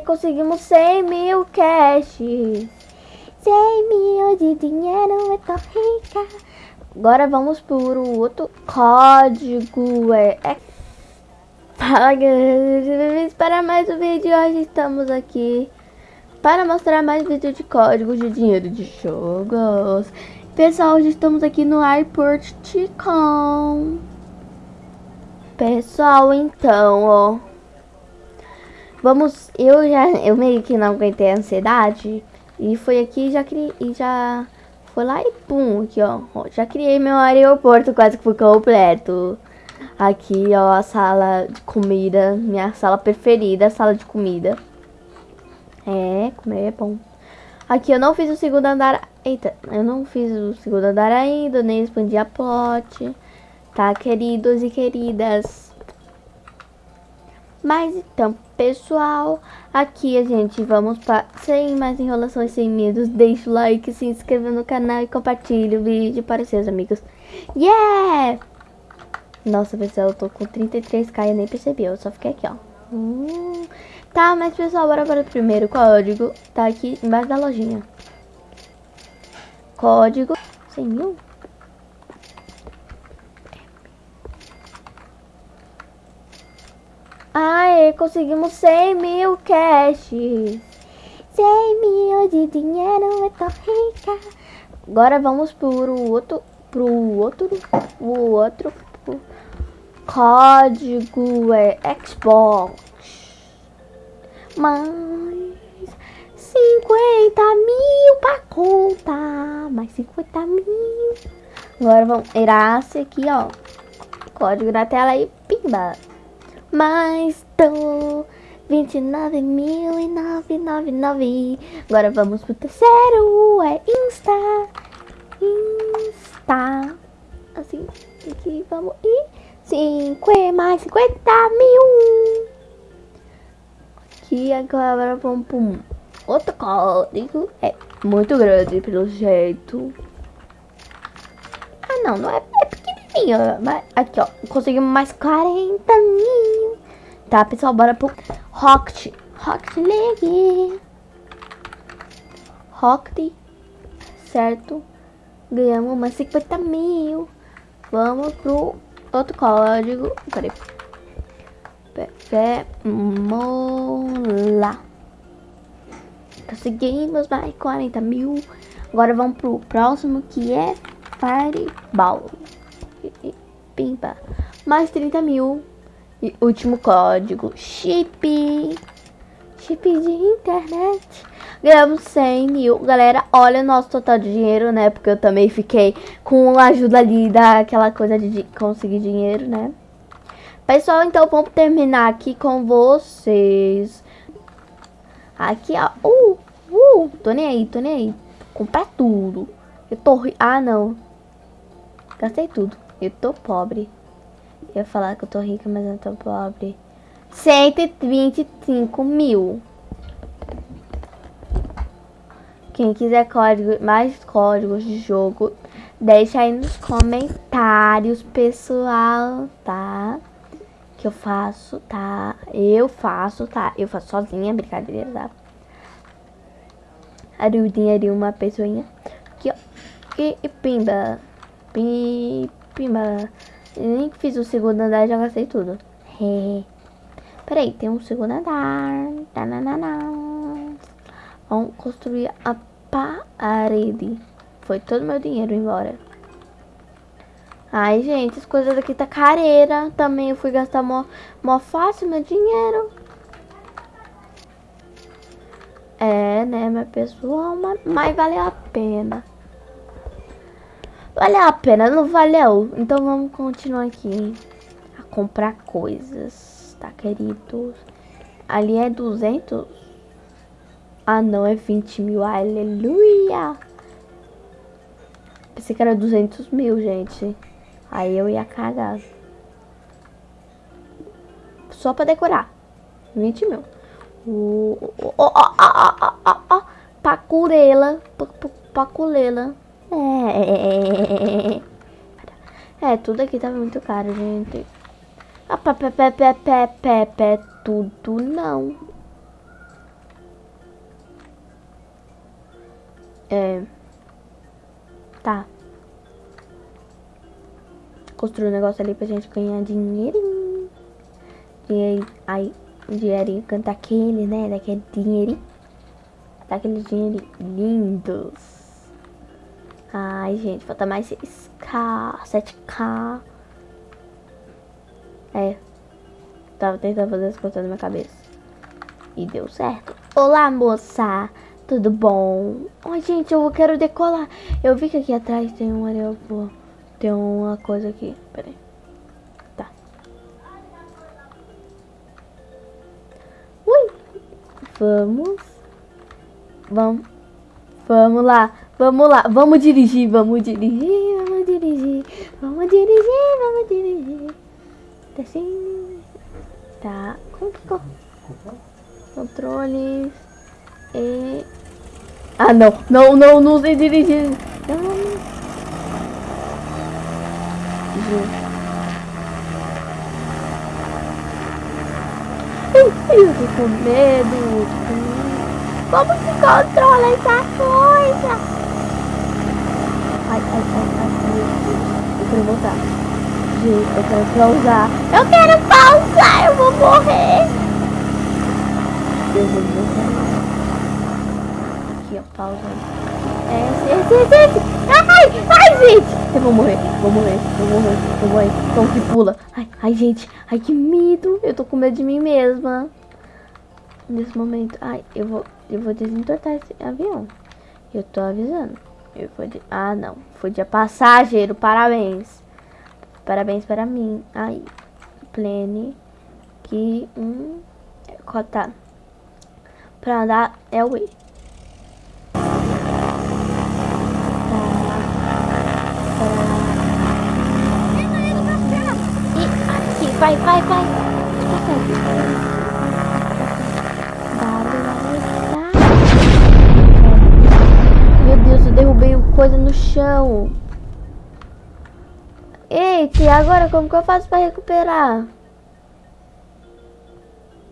Conseguimos 100 mil cash. 100 mil de dinheiro, eu tô rica. Agora vamos por outro código. É, é... Fala galera, para mais um vídeo. Hoje estamos aqui para mostrar mais vídeo de códigos de dinheiro de jogos. Pessoal, hoje estamos aqui no Airport Ticon. Pessoal, então, ó. Vamos, eu já, eu meio que não aguentei a ansiedade. E foi aqui já criei, e já foi lá e pum, aqui ó, Já criei meu aeroporto quase que foi completo. Aqui ó, a sala de comida, minha sala preferida, a sala de comida. É, comer é bom. Aqui eu não fiz o segundo andar, eita, eu não fiz o segundo andar ainda, nem expandi a plot. Tá, queridos e queridas. Mas então, pessoal, aqui a gente vamos para sem mais enrolações, sem medos. Deixa o like, se inscreva no canal e compartilhe o vídeo para seus amigos. Yeah! Nossa, pessoal, eu tô com 33k e nem percebi, eu só fiquei aqui, ó. Hum. Tá, mas pessoal, bora para o primeiro código. Tá aqui embaixo da lojinha. Código 100 mil. Aê, conseguimos 100 mil cash. 100 mil de dinheiro, eu tô rica. Agora vamos pro outro, pro outro, o outro pro código é Xbox. Mais 50 mil pra contar. Mais 50 mil. Agora vamos virar aqui, ó. Código na tela e pimba mais tô 29.999. Agora vamos pro terceiro, é Insta. Insta. Assim, aqui vamos. E 5 mais 50 mil. Aqui agora vamos pro outro código. É muito grande pelo jeito. Ah não, não é, é pequenininho. Mas aqui ó, conseguimos mais 40 mil. Tá, pessoal, bora pro Rocket. Rocket League. Rocket. Certo. Ganhamos umas 50 mil. Vamos pro outro código. Peraí. Mola. Conseguimos mais 40 mil. Agora vamos pro próximo que é Fireball. Pimpa. Mais 30 mil. E último código, chip. Chip de internet. Ganhamos 100 mil. Galera, olha o nosso total de dinheiro, né? Porque eu também fiquei com a ajuda ali daquela coisa de conseguir dinheiro, né? Pessoal, então vamos terminar aqui com vocês. Aqui, ó. Uh, uh, tô nem aí, tô nem aí. Comprar tudo. Eu tô... Ah, não. Gastei tudo. Eu tô pobre. Eu ia falar que eu tô rica, mas eu tô pobre. 125 mil. Quem quiser código, mais códigos de jogo, deixa aí nos comentários, pessoal, tá? Que eu faço, tá? Eu faço, tá? Eu faço sozinha, brincadeira, tá? Arudinha ali, uma pessoinha. Aqui, ó. E, e pimba. Pimba. Nem fiz o segundo andar e já gastei tudo. Peraí, tem um segundo andar. Vamos construir a parede. Foi todo meu dinheiro embora. Ai, gente, as coisas aqui tá careira. Também eu fui gastar mó, mó fácil meu dinheiro. É, né, meu pessoal, mas, mas valeu a pena. Valeu a pena, não valeu? Então vamos continuar aqui a comprar coisas, tá, queridos? Ali é 200? Ah, não, é 20 mil, aleluia! Pensei que era 200 mil, gente. Aí eu ia cagar. Só pra decorar. 20 mil. Ó, ó, ó, ó, ó, ó, ó. Paculela. Paculela. É, tudo aqui tava muito caro, gente. Ah, pé, pé, pé, pé, pé, pé, pé, tudo não. É. Tá. Construir um negócio ali pra gente ganhar dinheirinho. Dinheirinho. Ai, dinheirinho. Cantar aquele, né? Daquele dinheirinho. Daqueles dinheirinhos lindos. Ai, gente, falta mais 6k, 7k. É. Tava tentando fazer as coisas na minha cabeça. E deu certo. Olá, moça. Tudo bom? Ai, gente, eu quero decolar. Eu vi que aqui atrás tem um aeroporto. Tem uma coisa aqui. Peraí. Tá. Ui. Vamos. Vamos. Vamos lá. Vamos lá. Vamos dirigir. Vamos dirigir. Vamos dirigir. Vamos dirigir. Vamos dirigir. Tá assim. Tá. Como que ficou? Controles. E... Ah, não. Não, não, não sei dirigir. Não. Eu tô com medo. Como se controla essa coisa? Ai, ai, ai, ai. Eu quero voltar. Gente, eu quero pausar. Eu quero pausar. Eu vou morrer. Eu vou morrer aqui, ó. Pausa. Esse, esse, esse, esse. Ai, ai, gente. Eu vou morrer, vou morrer, vou morrer, vou morrer. Como que pula? Ai, ai, gente. Ai, que medo. Eu tô com medo de mim mesma. Nesse momento. Ai, eu vou, eu vou desentortar esse avião. Eu tô avisando. Eu vou de... Ah, não. Foi de passageiro. Parabéns. Parabéns para mim. Aí. Plane. Que um... Cota. Pra andar é o E. vai, vai, vai. Meu Deus, eu derrubei coisa no chão. Eita, e agora como que eu faço pra recuperar?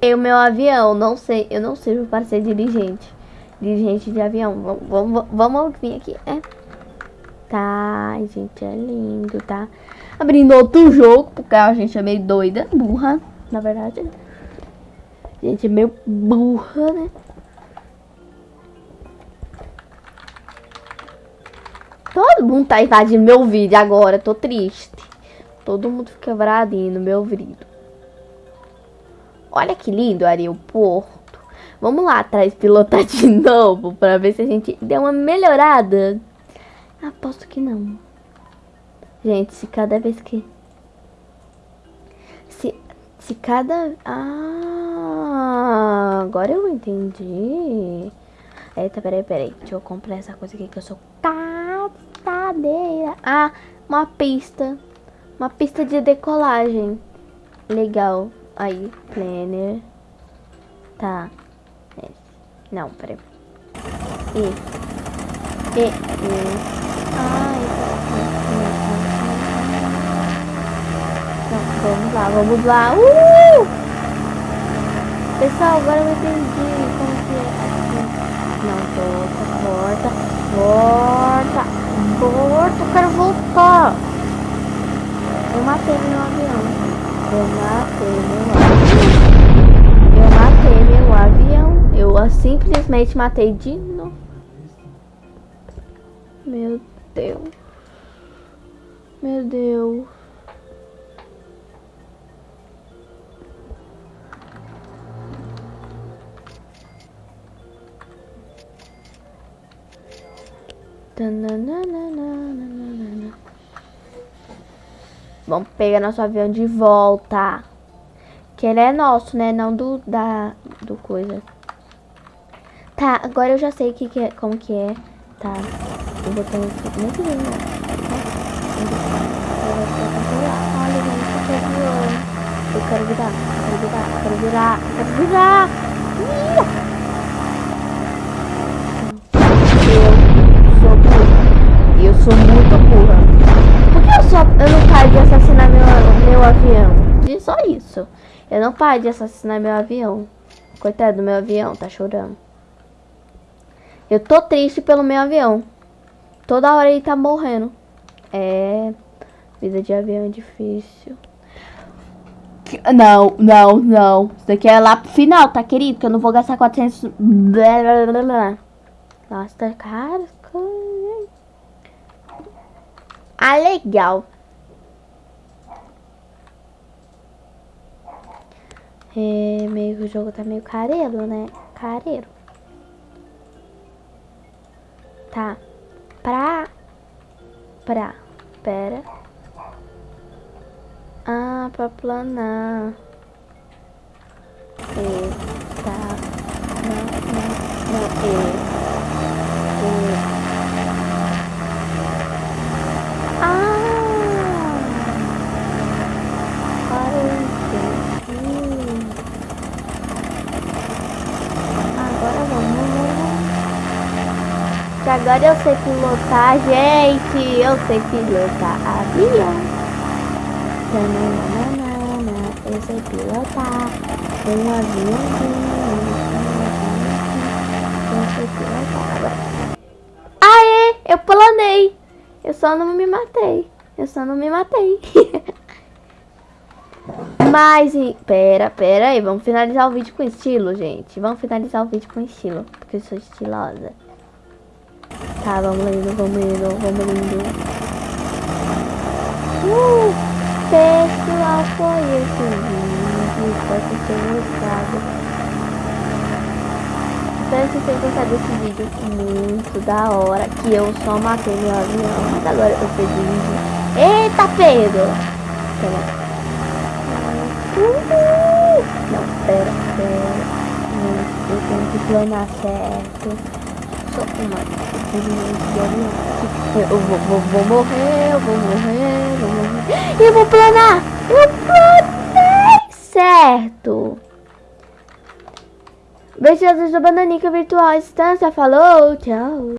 O meu avião, não sei, eu não sirvo para ser dirigente. Dirigente de avião. Vamos, vamos, vamos vir aqui, é? Tá, gente, é lindo, tá? Abrindo outro jogo, porque a gente é meio doida, burra, na verdade. A gente é meio burra, né? Todo mundo tá invadindo meu vídeo agora, tô triste. Todo mundo fica bradinho no meu vídeo. Olha que lindo o aeroporto. Vamos lá atrás pilotar de novo pra ver se a gente deu uma melhorada. Aposto que não. Gente, se cada vez que... Se, se cada... Ah, agora eu entendi. Eita, peraí, peraí. Deixa eu comprar essa coisa aqui que eu sou cadeira. Ah, uma pista. Uma pista de decolagem. Legal. Aí, planner. Tá. Não, peraí. E. E. e. Ai, Vamos lá, vamos lá. Uh! Pessoal, agora eu entendi como que é aqui. Não, volta, volta, volta, volta, eu quero voltar. Eu matei meu avião. Eu matei meu avião. Eu matei meu avião. Eu simplesmente matei de novo. Meu Deus. Meu Deus. Vamos pegar nosso avião de volta. Que ele é nosso, né? Não do da do coisa. Tá, agora eu já sei que, que é, como que é. Tá. O botão aqui. Muito lindo. Olha, gente, eu quero virar. Eu quero virar, quero virar, quero virar, quero virar. Mira! sou muito burra. Por que eu, só, eu não paro de assassinar meu, meu avião? Diz só isso. Eu não paro de assassinar meu avião. Coitado do meu avião, tá chorando. Eu tô triste pelo meu avião. Toda hora ele tá morrendo. É. Vida de avião é difícil. Não, não, não. Isso daqui é lá pro final, tá, querido? Que eu não vou gastar 400... Blá, blá, blá, blá. Nossa, tá caro. Ah, legal. É, meio que o jogo tá meio careiro, né? Careiro. Tá. Pra. Pra. Pera. Ah, pra planar. Eita. Não, não, não. E. E. Ah! Para hum. Agora vamos. Que agora eu sei pilotar, gente. Eu sei pilotar avião. Tananana, eu sei pilotar um aviãozinho. Eu sei pilotar. Aê! Eu planei! Eu só não me matei. Eu só não me matei. Mas, pera, pera aí. Vamos finalizar o vídeo com estilo, gente. Vamos finalizar o vídeo com estilo. Porque eu sou estilosa. Tá, vamos indo, vamos indo, vamos indo. Uh! Pessoal, foi esse vídeo. Espero que tenham gostado. Espero que tenham gostado vídeo muito da hora. Que eu só matei meu avião. Mas agora eu fiz vídeo. Eita, Pedro! Pera. Uhul. Não, pera, pera. Eu tenho que planar certo. Eu vou, vou, vou morrer, eu vou morrer, vou morrer. E eu vou planar! Eu planei! Certo! Beijos da Bananica Virtual Instância. Falou, tchau!